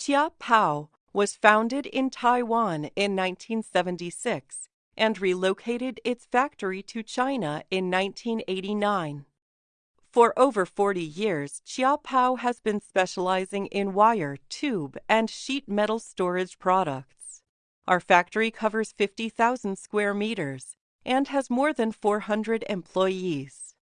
Chia Pao was founded in Taiwan in 1976 and relocated its factory to China in 1989. For over 40 years, Chia Pao has been specializing in wire, tube, and sheet metal storage products. Our factory covers 50,000 square meters and has more than 400 employees.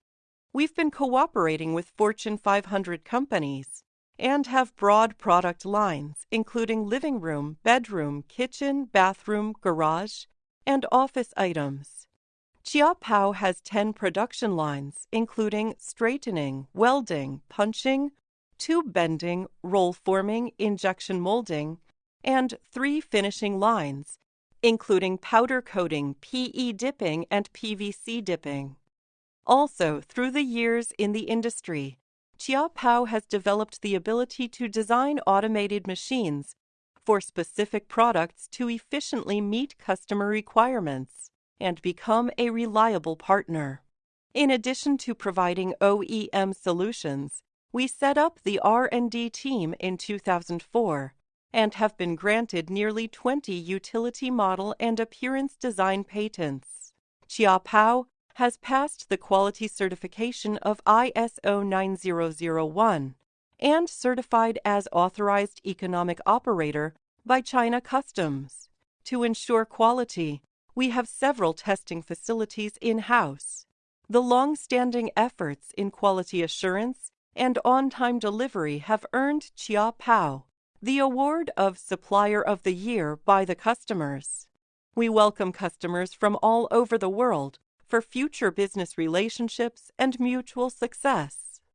We've been cooperating with Fortune 500 companies and have broad product lines, including living room, bedroom, kitchen, bathroom, garage, and office items. Chia Pao has 10 production lines, including straightening, welding, punching, tube bending, roll forming, injection molding, and three finishing lines, including powder coating, PE dipping, and PVC dipping. Also, through the years in the industry, Chia Pao has developed the ability to design automated machines for specific products to efficiently meet customer requirements and become a reliable partner. In addition to providing OEM solutions, we set up the R&D team in 2004 and have been granted nearly 20 utility model and appearance design patents. Chia Pao has passed the quality certification of ISO 9001 and certified as authorized economic operator by China Customs. To ensure quality, we have several testing facilities in house. The long standing efforts in quality assurance and on time delivery have earned Chia Pao the award of Supplier of the Year by the customers. We welcome customers from all over the world for future business relationships and mutual success.